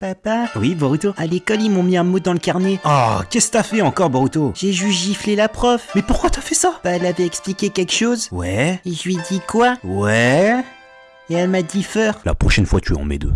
Papa Oui, Boruto À l'école, ils m'ont mis un mot dans le carnet. Oh, qu'est-ce que t'as fait encore, Boruto? J'ai juste giflé la prof. Mais pourquoi t'as fait ça? Bah, elle avait expliqué quelque chose. Ouais, Et je lui ai dit quoi? Ouais... Et elle m'a dit feur. La prochaine fois, tu en mets deux.